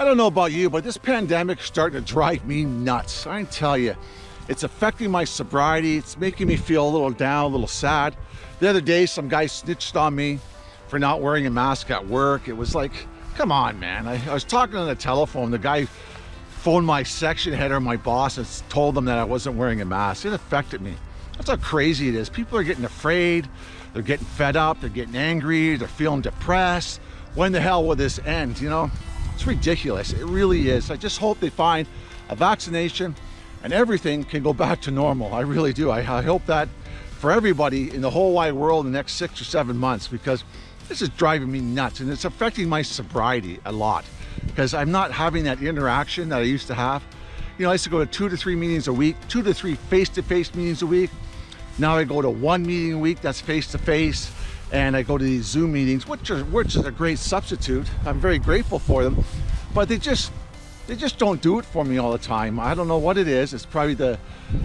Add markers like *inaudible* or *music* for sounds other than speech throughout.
I don't know about you, but this pandemic is starting to drive me nuts. I tell you, it's affecting my sobriety. It's making me feel a little down, a little sad. The other day, some guy snitched on me for not wearing a mask at work. It was like, come on, man. I, I was talking on the telephone. The guy phoned my section head or my boss and told them that I wasn't wearing a mask. It affected me. That's how crazy it is. People are getting afraid. They're getting fed up. They're getting angry. They're feeling depressed. When the hell will this end? You know, it's ridiculous. It really is. I just hope they find a vaccination and everything can go back to normal. I really do. I, I hope that for everybody in the whole wide world in the next six or seven months because this is driving me nuts and it's affecting my sobriety a lot because I'm not having that interaction that I used to have. You know, I used to go to two to three meetings a week, two to three face-to-face -face meetings a week. Now I go to one meeting a week that's face-to-face -face, and I go to these Zoom meetings, which, are, which is a great substitute. I'm very grateful for them, but they just they just don't do it for me all the time. I don't know what it is. It's probably the,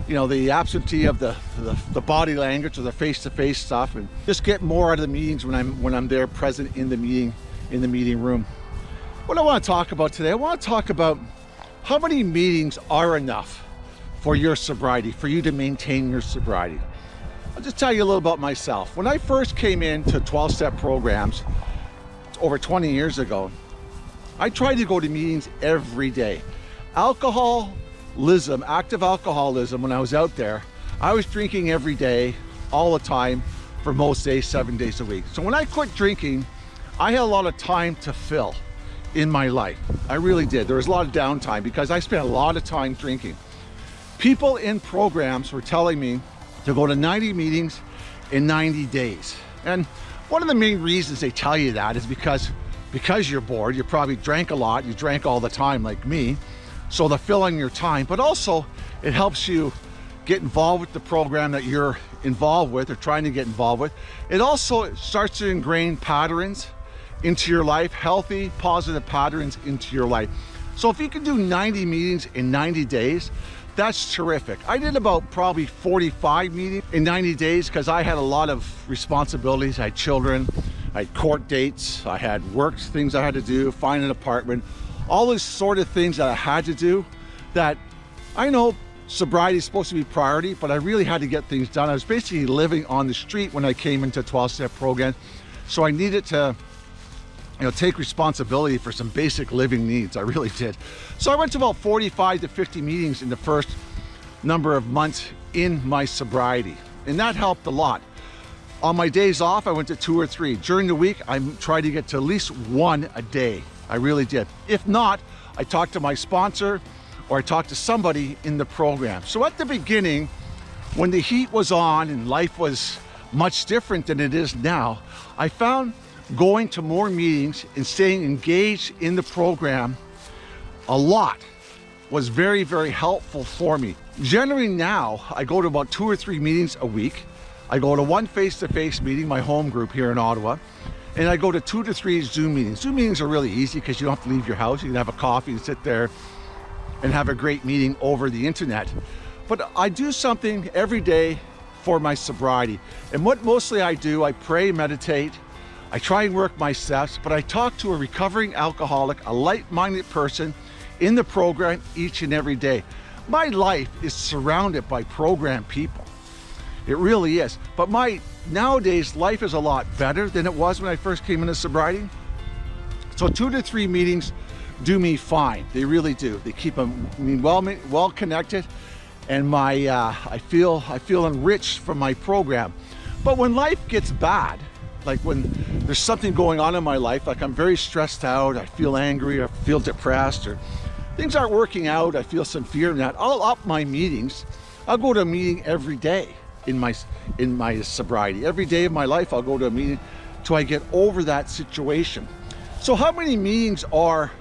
you know, the absentee of the, the, the body language or the face-to-face -face stuff and just get more out of the meetings when I'm, when I'm there present in the meeting, in the meeting room. What I want to talk about today, I want to talk about how many meetings are enough for your sobriety, for you to maintain your sobriety. I'll just tell you a little about myself. When I first came into 12-step programs over 20 years ago, I tried to go to meetings every day. Alcoholism, active alcoholism, when I was out there, I was drinking every day, all the time, for most days, seven days a week. So when I quit drinking, I had a lot of time to fill in my life. I really did. There was a lot of downtime because I spent a lot of time drinking. People in programs were telling me to go to 90 meetings in 90 days. And one of the main reasons they tell you that is because because you're bored, you probably drank a lot, you drank all the time like me, so they're filling your time, but also it helps you get involved with the program that you're involved with or trying to get involved with. It also starts to ingrain patterns into your life, healthy, positive patterns into your life. So if you can do 90 meetings in 90 days, that's terrific. I did about probably 45 meetings in 90 days because I had a lot of responsibilities. I had children, I had court dates, I had work things I had to do, find an apartment, all these sort of things that I had to do that I know sobriety is supposed to be priority, but I really had to get things done. I was basically living on the street when I came into 12-step program. So I needed to you know, take responsibility for some basic living needs. I really did. So I went to about 45 to 50 meetings in the first number of months in my sobriety. And that helped a lot. On my days off, I went to two or three. During the week, I tried to get to at least one a day. I really did. If not, I talked to my sponsor or I talked to somebody in the program. So at the beginning, when the heat was on and life was much different than it is now, I found going to more meetings and staying engaged in the program a lot was very, very helpful for me. Generally now, I go to about two or three meetings a week. I go to one face-to-face -face meeting, my home group here in Ottawa, and I go to two to three Zoom meetings. Zoom meetings are really easy because you don't have to leave your house. You can have a coffee and sit there and have a great meeting over the internet. But I do something every day for my sobriety. And what mostly I do, I pray, meditate, I try and work my steps, but I talk to a recovering alcoholic, a light-minded person in the program each and every day. My life is surrounded by program people. It really is. But my nowadays life is a lot better than it was when I first came into sobriety. So two to three meetings do me fine. They really do. They keep me well well connected, and my uh, I feel I feel enriched from my program. But when life gets bad, like when there's something going on in my life, like I'm very stressed out, I feel angry, I feel depressed, or things aren't working out, I feel some fear in that, I'll up my meetings. I'll go to a meeting every day in my, in my sobriety. Every day of my life, I'll go to a meeting till I get over that situation. So how many meetings are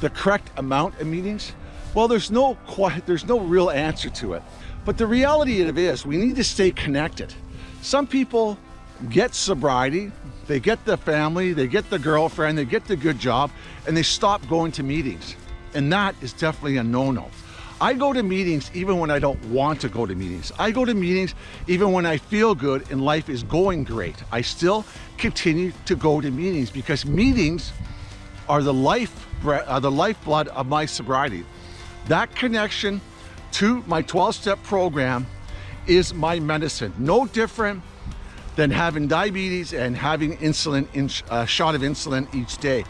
the correct amount of meetings? Well, there's no, there's no real answer to it. But the reality of it is we need to stay connected. Some people get sobriety, they get the family, they get the girlfriend, they get the good job, and they stop going to meetings. And that is definitely a no-no. I go to meetings even when I don't want to go to meetings. I go to meetings even when I feel good and life is going great. I still continue to go to meetings because meetings are the life, uh, the lifeblood of my sobriety. That connection to my 12-step program is my medicine. No different than having diabetes and having insulin, in, a shot of insulin each day.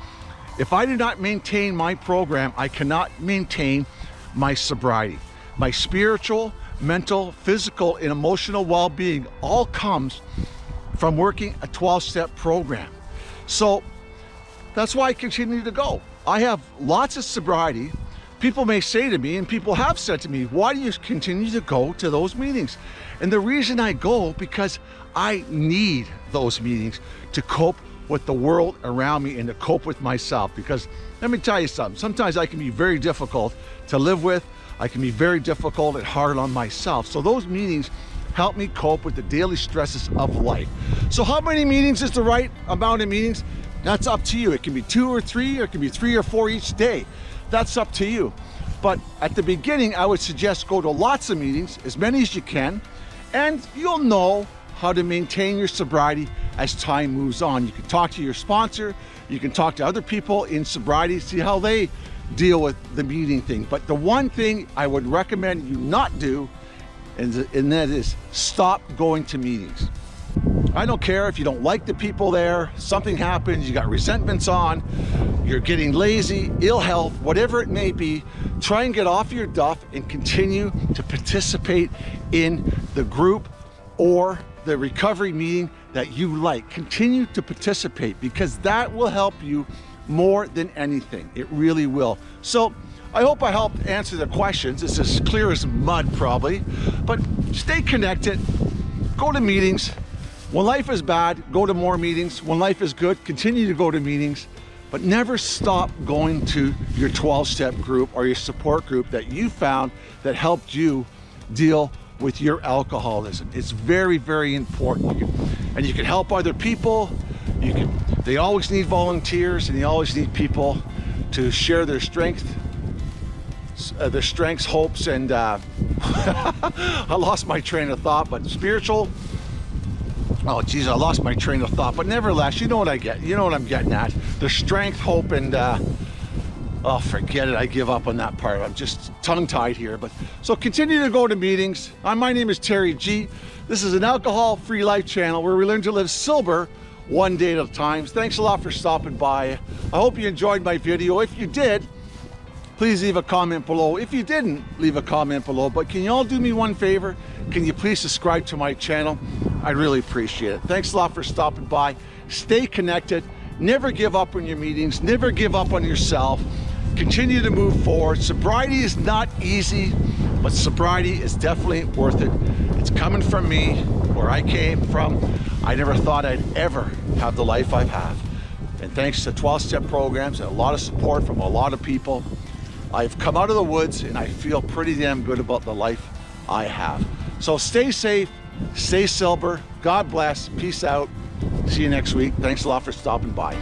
If I do not maintain my program, I cannot maintain my sobriety. My spiritual, mental, physical, and emotional well-being all comes from working a 12-step program. So that's why I continue to go. I have lots of sobriety. People may say to me, and people have said to me, why do you continue to go to those meetings? And the reason I go, because I need those meetings to cope with the world around me and to cope with myself. Because let me tell you something, sometimes I can be very difficult to live with. I can be very difficult and hard on myself. So those meetings help me cope with the daily stresses of life. So how many meetings is the right amount of meetings? That's up to you. It can be two or three, or it can be three or four each day. That's up to you. But at the beginning, I would suggest go to lots of meetings, as many as you can, and you'll know how to maintain your sobriety as time moves on. You can talk to your sponsor, you can talk to other people in sobriety, see how they deal with the meeting thing. But the one thing I would recommend you not do, and, and that is stop going to meetings. I don't care if you don't like the people there, something happens, you got resentments on, you're getting lazy, ill health, whatever it may be, try and get off your duff and continue to participate in the group or the recovery meeting that you like. Continue to participate because that will help you more than anything. It really will. So I hope I helped answer the questions. It's as clear as mud probably, but stay connected, go to meetings, when life is bad, go to more meetings. When life is good, continue to go to meetings, but never stop going to your 12-step group or your support group that you found that helped you deal with your alcoholism. It's very, very important. And you can help other people. You can, they always need volunteers and they always need people to share their strength, uh, their strengths, hopes, and uh, *laughs* I lost my train of thought, but spiritual, oh geez i lost my train of thought but nevertheless you know what i get you know what i'm getting at. The strength hope and uh oh forget it i give up on that part. I'm just tongue-tied here but so continue to go to meetings. Uh, my name is terry g. This is an alcohol free life channel where we learn to live sober one day at a time. Thanks a lot for stopping by. I hope you enjoyed my video. If you did please leave a comment below if you didn't leave a comment below but can you all do me one favor can you please subscribe to my channel I'd really appreciate it. Thanks a lot for stopping by. Stay connected. Never give up on your meetings. Never give up on yourself. Continue to move forward. Sobriety is not easy, but sobriety is definitely worth it. It's coming from me, where I came from. I never thought I'd ever have the life I have. Had. And thanks to 12-step programs and a lot of support from a lot of people, I've come out of the woods and I feel pretty damn good about the life I have. So stay safe, Stay sober. God bless. Peace out. See you next week. Thanks a lot for stopping by.